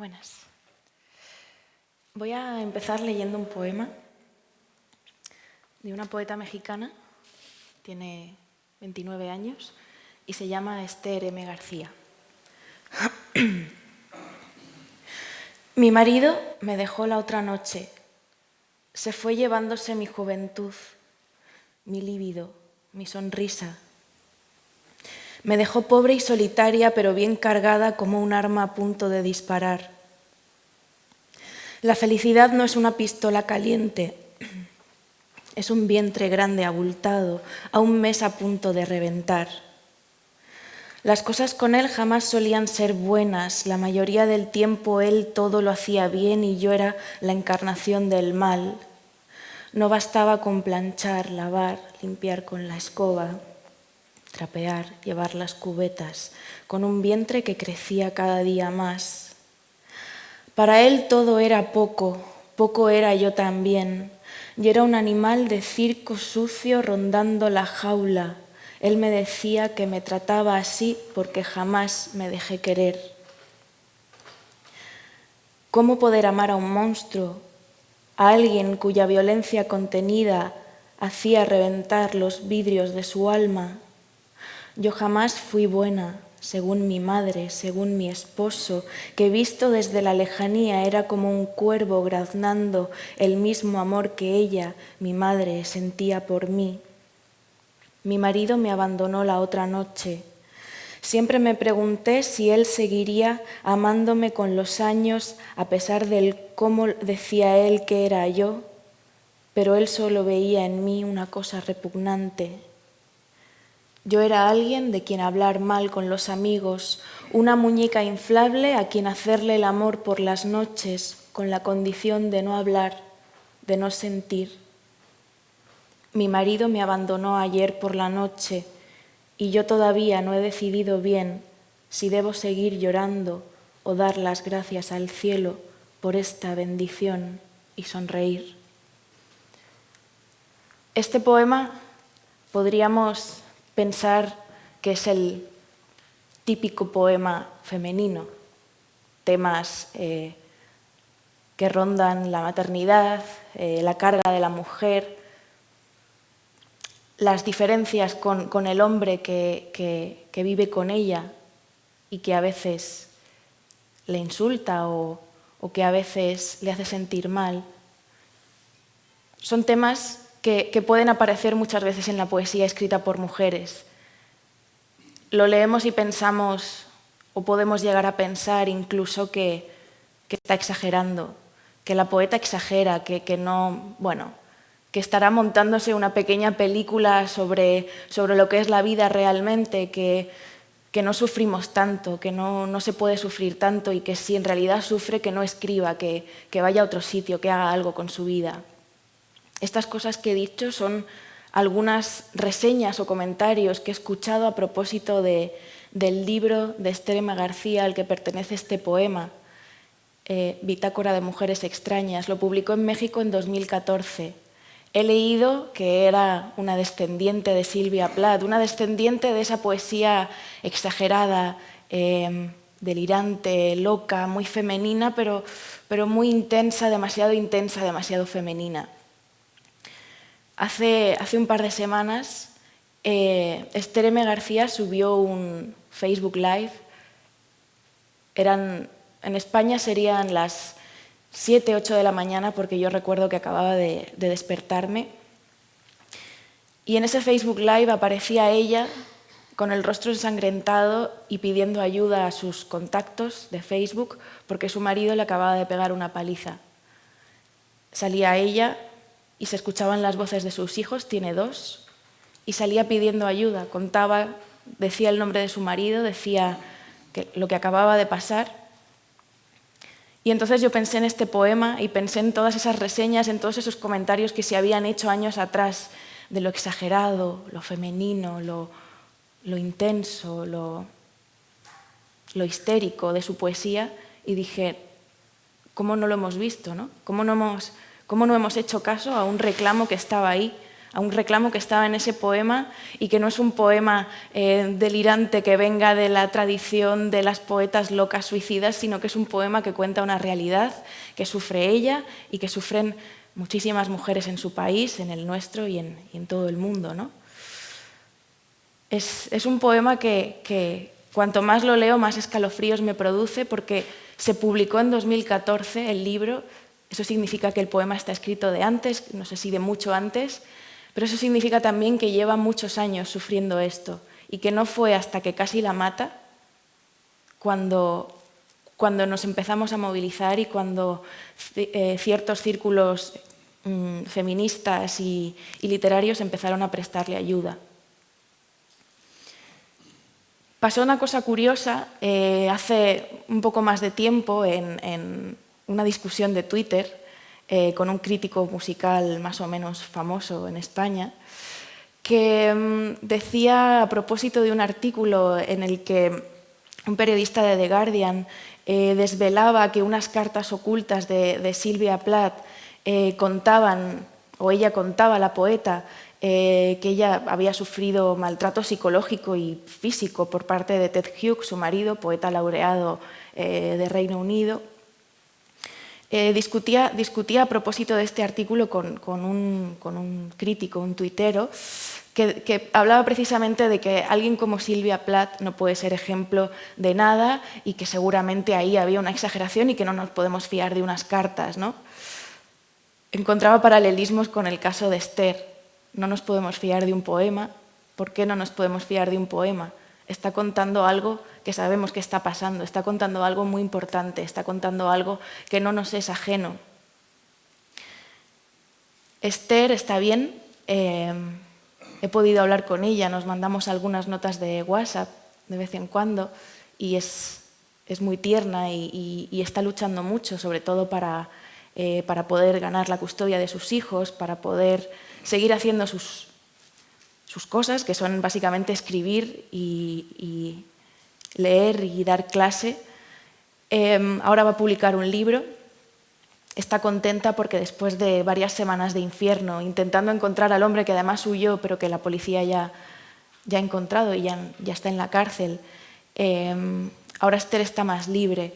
Buenas. Voy a empezar leyendo un poema de una poeta mexicana, tiene 29 años y se llama Esther M. García. Mi marido me dejó la otra noche, se fue llevándose mi juventud, mi líbido, mi sonrisa. Me dejó pobre y solitaria, pero bien cargada como un arma a punto de disparar. La felicidad no es una pistola caliente, es un vientre grande abultado, a un mes a punto de reventar. Las cosas con él jamás solían ser buenas, la mayoría del tiempo él todo lo hacía bien y yo era la encarnación del mal. No bastaba con planchar, lavar, limpiar con la escoba, trapear, llevar las cubetas, con un vientre que crecía cada día más. Para él todo era poco, poco era yo también, y era un animal de circo sucio rondando la jaula, él me decía que me trataba así porque jamás me dejé querer. ¿Cómo poder amar a un monstruo, a alguien cuya violencia contenida hacía reventar los vidrios de su alma? Yo jamás fui buena, según mi madre, según mi esposo, que visto desde la lejanía era como un cuervo graznando el mismo amor que ella, mi madre, sentía por mí. Mi marido me abandonó la otra noche. Siempre me pregunté si él seguiría amándome con los años a pesar del cómo decía él que era yo, pero él solo veía en mí una cosa repugnante. Yo era alguien de quien hablar mal con los amigos, una muñeca inflable a quien hacerle el amor por las noches con la condición de no hablar, de no sentir. Mi marido me abandonó ayer por la noche y yo todavía no he decidido bien si debo seguir llorando o dar las gracias al cielo por esta bendición y sonreír. Este poema podríamos pensar que es el típico poema femenino, temas eh, que rondan la maternidad, eh, la carga de la mujer, las diferencias con, el hombre que, vive con ella y que a veces le insulta o, que a veces le hace sentir mal. Son temas que, que, pueden aparecer muchas veces en la poesía escrita por mujeres. Lo leemos y pensamos, o podemos llegar a pensar incluso que, está exagerando, que la poeta exagera, que, que no, bueno, que estará montándose una pequeña película sobre, sobre lo que es la vida realmente, que, que no sufrimos tanto, que no, no, se puede sufrir tanto y que si en realidad sufre, que no escriba, que, que vaya a otro sitio, que haga algo con su vida. Estas cosas que he dicho son algunas reseñas o comentarios que he escuchado a propósito de, del libro de Esther García al que pertenece este poema, eh, Bitácora de Mujeres Extrañas. Lo publicó en México en 2014. He leído que era una descendiente de Silvia Plath, una descendiente de esa poesía exagerada, em, delirante, loca, muy femenina, pero, pero muy intensa, demasiado intensa, demasiado femenina. Hace, un par de semanas, eh. García subió un Facebook Live. En España serían las 7, 8 de la mañana, porque yo recuerdo que acababa de, despertarme. Y en ese Facebook Live aparecía ella con el rostro ensangrentado y pidiendo ayuda a sus contactos de Facebook porque su marido le acababa de pegar una paliza. Salía ella y se escuchaban las voces de sus hijos, tiene dos, y salía pidiendo ayuda, contaba, decía el nombre de su marido, decía lo que acababa de pasar y entonces yo pensé en este poema y pensé en todas esas reseñas, en todos esos comentarios que se habían hecho años atrás de lo exagerado, lo femenino, lo, intenso, lo, lo, histérico de su poesía y dije, ¿cómo no lo hemos visto? No? ¿Cómo, no hemos, ¿Cómo no hemos hecho caso a un reclamo que estaba ahí, a un reclamo que estaba en ese poema y que no es un poema eh, delirante que venga de la tradición de las poetas locas suicidas, sino que es un poema que cuenta una realidad que sufre ella y que sufren muchísimas mujeres en su país, en el nuestro y en, todo el mundo. ¿no? Es, un poema que, que cuanto más lo leo, más escalofríos me produce porque se publicó en 2014 el libro, eso significa que el poema está escrito de antes, no sé si de mucho antes, pero eso significa también que lleva muchos años sufriendo esto y que no fue hasta que casi la mata cuando, cuando nos empezamos a movilizar y cuando eh, ciertos círculos mm, feministas y, literarios empezaron a prestarle ayuda. Pasó una cosa curiosa eh, hace un poco más de tiempo en una discusión de Twitter eh, con un crítico musical más o menos famoso en España, que mm, decía a propósito de un artículo en el que un periodista de The Guardian eh, desvelaba que unas cartas ocultas de, Silvia Plath eh, contaban, o ella contaba, la poeta, que ella había sufrido maltrato psicológico y físico por parte de Ted Hughes, su marido, poeta laureado de Reino Unido, eh, discutía, discutía, a propósito de este artículo con, un, crítico, un tuitero, que, hablaba precisamente de que alguien como Silvia Plath no puede ser ejemplo de nada y que seguramente ahí había una exageración y que no nos podemos fiar de unas cartas. ¿no? Encontraba paralelismos con el caso de Esther. No nos podemos fiar de un poema. ¿Por qué no nos podemos fiar de un poema? Está contando algo que sabemos que está pasando, está contando algo muy importante, está contando algo que no nos es ajeno. Esther está bien, eh, he podido hablar con ella, nos mandamos algunas notas de WhatsApp de vez en cuando y es, es muy tierna y, está luchando mucho, sobre todo para, eh, para poder ganar la custodia de sus hijos, para poder seguir haciendo sus, sus cosas, que son básicamente escribir y, leer y dar clase. Em, ahora va a publicar un libro. Está contenta porque después de varias semanas de infierno, intentando encontrar al hombre que además huyó, pero que la policía ya, ya ha encontrado y ya, ya está en la cárcel, em, ahora Esther está más libre,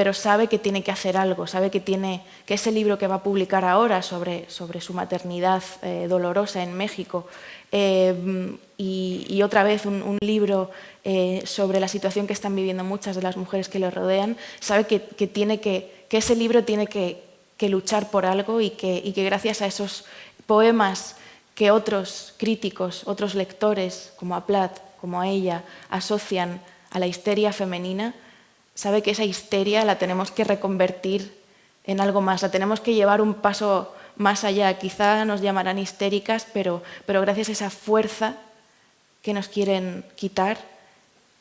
pero sabe que tiene que hacer algo, sabe que, tiene, que ese libro que va a publicar ahora sobre, sobre su maternidad eh, dolorosa en México em, y, otra vez un, libro eh, sobre la situación que están viviendo muchas de las mujeres que le rodean, sabe que, que, ese libro tiene que, luchar por algo y que, y que gracias a esos poemas que otros críticos, otros lectores, como a Plath, como a ella, asocian a la histeria femenina, sabe que esa histeria la tenemos que reconvertir en algo más, la tenemos que llevar un paso más allá. Quizá nos llamarán histéricas, pero, pero gracias a esa fuerza que nos quieren quitar,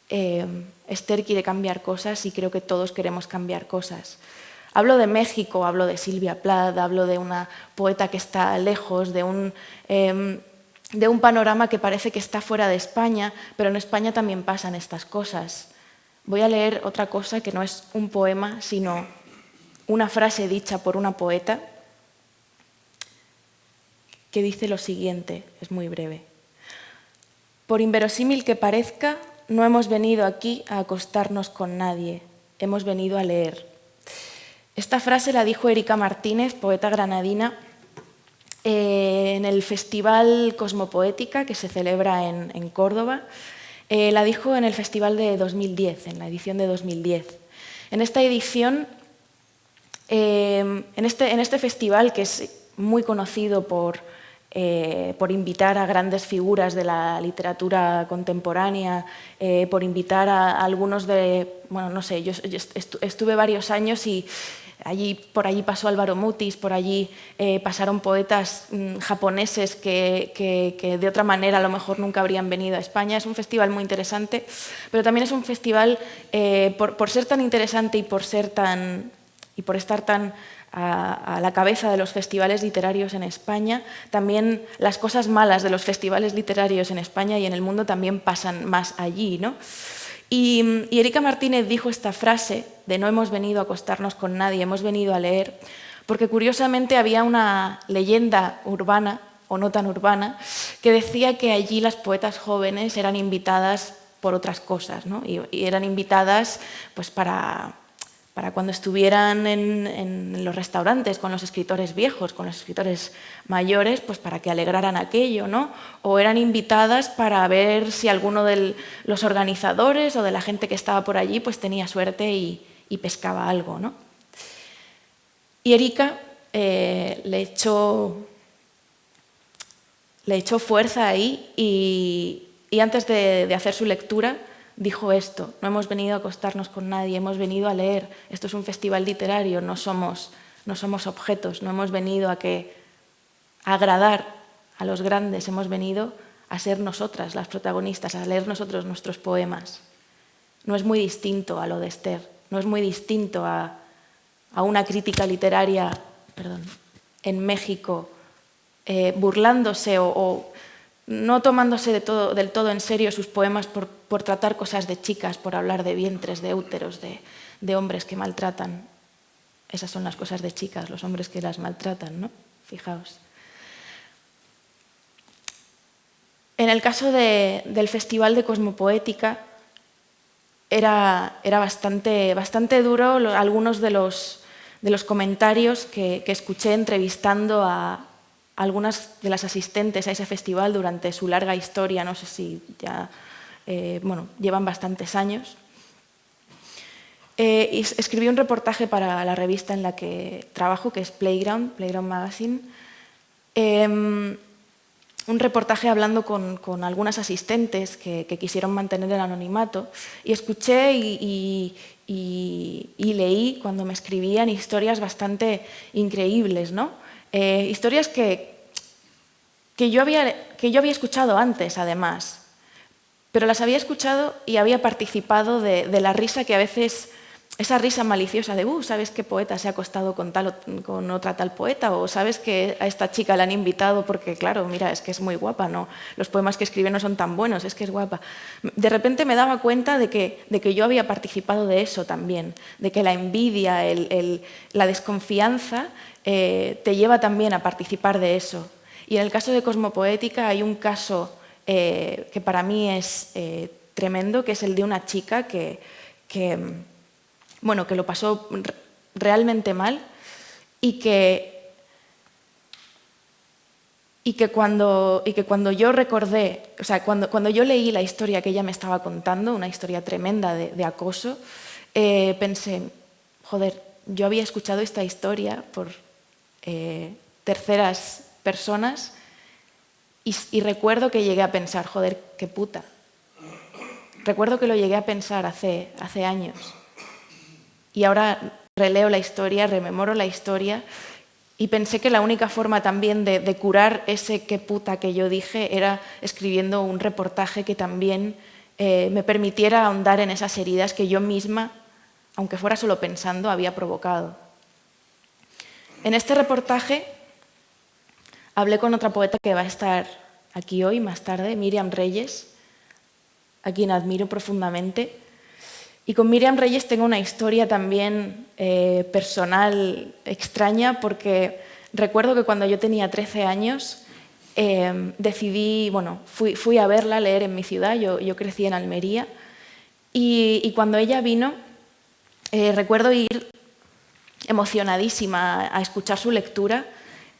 eh, Esther quiere cambiar cosas y creo que todos queremos cambiar cosas. Hablo de México, hablo de Silvia Plath, hablo de una poeta que está lejos, de un, em, de un panorama que parece que está fuera de España, pero en España también pasan estas cosas. Voy a leer otra cosa que no es un poema, sino una frase dicha por una poeta que dice lo siguiente, es muy breve. Por inverosímil que parezca, no hemos venido aquí a acostarnos con nadie, hemos venido a leer. Esta frase la dijo Erika Martínez, poeta granadina, eh, en el Festival Cosmopoética que se celebra en, Córdoba. Eh, la dijo en el Festival de 2010, en la edición de 2010. En esta edición, eh, en, este, en este festival que es muy conocido por eh, por invitar a grandes figuras de la literatura contemporánea, por invitar a, algunos de, bueno, no sé, yo, estuve varios años y allí, por allí pasó Álvaro Mutis, por allí eh, pasaron poetas mm, japoneses que, que, de otra manera a lo mejor nunca habrían venido a España. Es un festival muy interesante, pero también es un festival, por, por ser tan interesante y por, ser tan, y por estar tan a, la cabeza de los festivales literarios en España. También las cosas malas de los festivales literarios en España y en el mundo también pasan más allí. ¿no? Y, Erika Martínez dijo esta frase de no hemos venido a acostarnos con nadie, hemos venido a leer, porque curiosamente había una leyenda urbana o no tan urbana, que decía que allí las poetas jóvenes eran invitadas por otras cosas, ¿no? y, eran invitadas pues, para, para cuando estuvieran en, los restaurantes con los escritores viejos, con los escritores mayores, pues para que alegraran aquello, ¿no? O eran invitadas para ver si alguno de los organizadores o de la gente que estaba por allí pues tenía suerte y, pescaba algo, ¿no? Y Erika eh, le, echó, le echó fuerza ahí y, antes de hacer su lectura dijo esto, no hemos venido a acostarnos con nadie, hemos venido a leer, esto es un festival literario, no somos, no somos objetos, no hemos venido a, que, agradar a los grandes, hemos venido a ser nosotras las protagonistas, a leer nosotros nuestros poemas. No es muy distinto a lo de Esther, no es muy distinto a, una crítica literaria perdón, en México eh, burlándose o no tomándose del todo en serio sus poemas por, tratar cosas de chicas, por hablar de vientres, de úteros, de, hombres que maltratan. Esas son las cosas de chicas, los hombres que las maltratan, ¿no? Fijaos. En el caso del Festival de Cosmopoética, era, era bastante, bastante, duro algunos de los, de los comentarios que escuché entrevistando a, algunas de las asistentes a ese festival durante su larga historia, no sé si ya eh, bueno, llevan bastantes años. Eh, escribí un reportaje para la revista en la que trabajo, que es Playground, Playground Magazine. Em, un reportaje hablando con, algunas asistentes que, quisieron mantener el anonimato y escuché y, y, leí cuando me escribían historias bastante increíbles, ¿no? Eh, historias que, que, yo había, que yo había escuchado antes, además, pero las había escuchado y había participado de, la risa que a veces, esa risa maliciosa de, uh, ¿sabes qué poeta se ha acostado con, tal, con otra tal poeta? O ¿sabes que a esta chica la han invitado porque, claro, mira, es que es muy guapa, ¿no? Los poemas que escribe no son tan buenos, es que es guapa. De repente me daba cuenta de que, de que yo había participado de eso también, de que la envidia, la desconfianza eh, te lleva también a participar de eso. Y en el caso de Cosmopoética hay un caso eh, que para mí es eh, tremendo, que es el de una chica que, bueno, que lo pasó realmente mal y que, y que, cuando, y que cuando yo recordé, o sea, cuando, cuando yo leí la historia que ella me estaba contando, una historia tremenda de, acoso, pensé, joder, yo había escuchado esta historia por eh, terceras personas y, recuerdo que llegué a pensar, joder, qué puta. Recuerdo que lo llegué a pensar hace, hace años y ahora releo la historia, rememoro la historia y pensé que la única forma también de, curar ese qué puta que yo dije era escribiendo un reportaje que también eh, me permitiera ahondar en esas heridas que yo misma, aunque fuera solo pensando, había provocado. En este reportaje hablé con otra poeta que va a estar aquí hoy, más tarde, Miriam Reyes, a quien admiro profundamente. Y con Miriam Reyes tengo una historia también eh, personal extraña porque recuerdo que cuando yo tenía 13 años eh, decidí, bueno, fui, a verla, leer en mi ciudad, yo, crecí en Almería, y, cuando ella vino, eh, recuerdo ir emocionadísima a escuchar su lectura.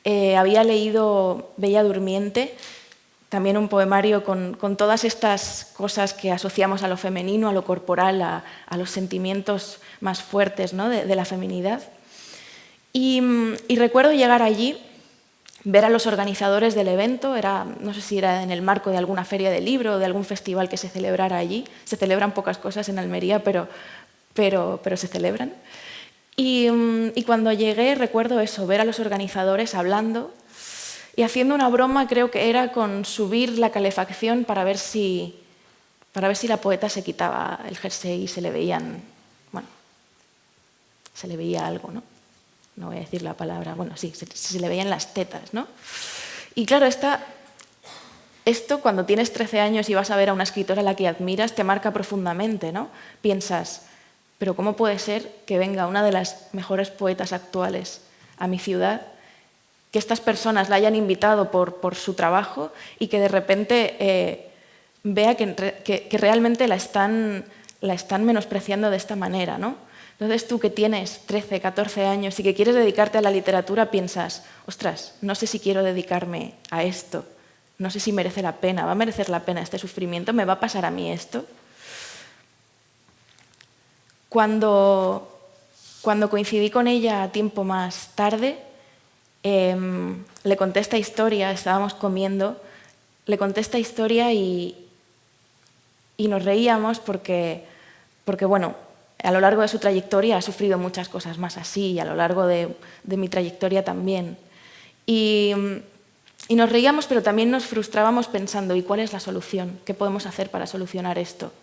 Eh, había leído Bella Durmiente, también un poemario con, todas estas cosas que asociamos a lo femenino, a lo corporal, a, los sentimientos más fuertes ¿no? de, la feminidad. Y, recuerdo llegar allí, ver a los organizadores del evento, era, no sé si era en el marco de alguna feria de libro o de algún festival que se celebrara allí. Se celebran pocas cosas en Almería, pero, pero, pero se celebran. Mm, y, cuando llegué recuerdo eso, ver a los organizadores hablando y haciendo una broma, creo que era con subir la calefacción para ver si, para ver si la poeta se quitaba el jersey y se le veían, bueno, se le veía algo, ¿no? No voy a decir la palabra, bueno, sí, se, le veían las tetas, ¿no? Y claro, esta, esto cuando tienes 13 años y vas a ver a una escritora a la que admiras, te marca profundamente, ¿no? Piensas, pero ¿cómo puede ser que venga una de las mejores poetas actuales a mi ciudad que estas personas la hayan invitado por, su trabajo y que de repente eh, vea que, que, realmente la están, la están menospreciando de esta manera. ¿no? Entonces tú que tienes 13, 14 años y que quieres dedicarte a la literatura, piensas, ostras, no sé si quiero dedicarme a esto, no sé si merece la pena, ¿va a merecer la pena este sufrimiento? ¿Me va a pasar a mí esto? Cuando, cuando coincidí con ella tiempo más tarde, Em, le conté esta historia, estábamos comiendo, le conté esta historia y, y nos reíamos porque, porque, bueno, a lo largo de su trayectoria ha sufrido muchas cosas más así y a lo largo de, de mi trayectoria también. Y, y, nos reíamos, pero también nos frustrábamos pensando, ¿y cuál es la solución? ¿Qué podemos hacer para solucionar esto?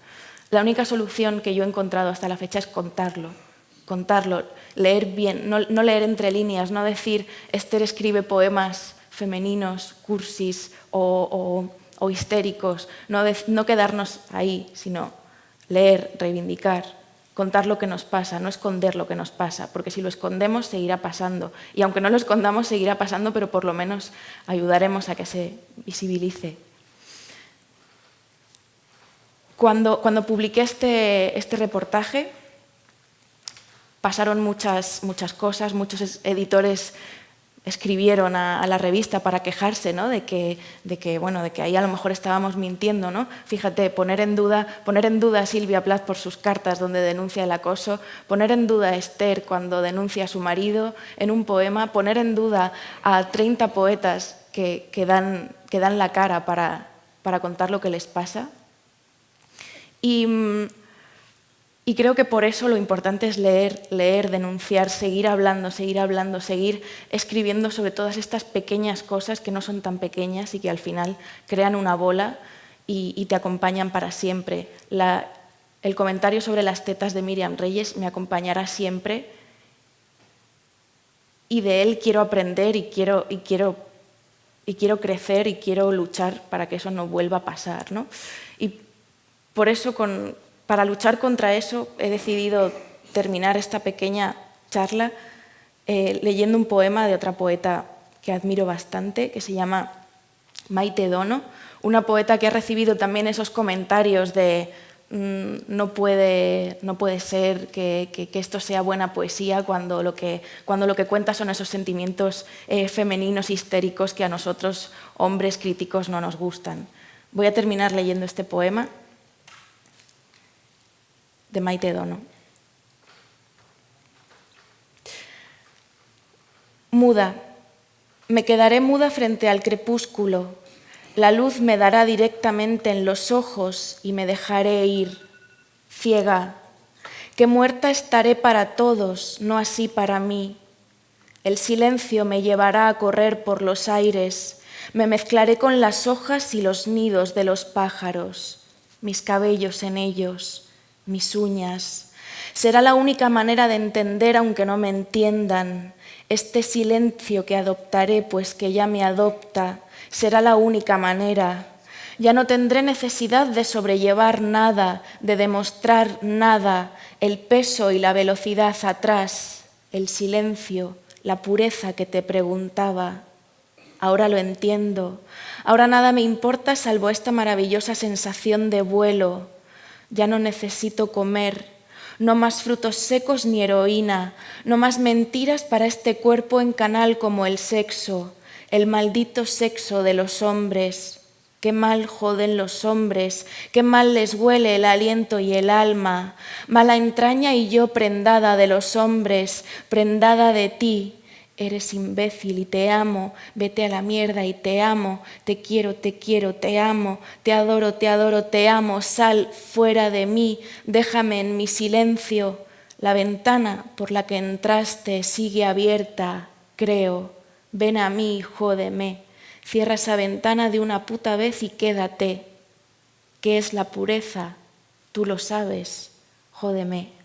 La única solución que yo he encontrado hasta la fecha es contarlo, contarlo leer bien, no, leer entre líneas, no decir Esther escribe poemas femeninos, cursis o, histéricos, no, no quedarnos ahí, sino leer, reivindicar, contar lo que nos pasa, no esconder lo que nos pasa, porque si lo escondemos seguirá pasando. Y aunque no lo escondamos, seguirá pasando, pero por lo menos ayudaremos a que se visibilice. Cuando, cuando publiqué este, este reportaje, pasaron muchas, muchas cosas, muchos editores escribieron a, la revista para quejarse ¿no? de, que, de, que, bueno, de que ahí a lo mejor estábamos mintiendo. ¿no? Fíjate, poner en, duda, poner en duda a Silvia Plath por sus cartas donde denuncia el acoso, poner en duda a Esther cuando denuncia a su marido en un poema, poner en duda a 30 poetas que, que, dan, que dan, la cara para, para, contar lo que les pasa. Y creo que por eso lo importante es leer, leer, denunciar, seguir hablando, seguir hablando, seguir escribiendo sobre todas estas pequeñas cosas que no son tan pequeñas y que al final crean una bola y, te acompañan para siempre. el comentario sobre las tetas de Miriam Reyes me acompañará siempre y de él quiero aprender y quiero, y quiero, y quiero crecer y quiero luchar para que eso no vuelva a pasar. ¿no? Por eso con, para luchar contra eso he decidido terminar esta pequeña charla eh, leyendo un poema de otra poeta que admiro bastante, que se llama Maite Dono, una poeta que ha recibido también esos comentarios de mm, no, puede, no puede ser que, esto sea buena poesía cuando lo que, cuando lo que cuenta son esos sentimientos eh, femeninos histéricos que a nosotros, hombres críticos, no nos gustan. Voy a terminar leyendo este poema de Maite Dono. Muda, me quedaré muda frente al crepúsculo, la luz me dará directamente en los ojos y me dejaré ir, ciega, que muerta estaré para todos, no así para mí. El silencio me llevará a correr por los aires, me mezclaré con las hojas y los nidos de los pájaros, mis cabellos en ellos mis uñas. Será la única manera de entender, aunque no me entiendan, este silencio que adoptaré, pues que ya me adopta, será la única manera. Ya no tendré necesidad de sobrellevar nada, de demostrar nada, el peso y la velocidad atrás, el silencio, la pureza que te preguntaba. Ahora lo entiendo. Ahora nada me importa salvo esta maravillosa sensación de vuelo, ya no necesito comer, no más frutos secos ni heroína, no más mentiras para este cuerpo en canal como el sexo, el maldito sexo de los hombres. Qué mal joden los hombres, qué mal les huele el aliento y el alma, mala entraña y yo prendada de los hombres, prendada de ti, Eres imbécil y te amo, vete a la mierda y te amo, te quiero, te quiero, te amo, te adoro, te adoro, te amo, sal fuera de mí, déjame en mi silencio. La ventana por la que entraste sigue abierta, creo. Ven a mí, jódeme. Cierra esa ventana de una puta vez y quédate. ¿Qué es la pureza? Tú lo sabes, jódeme.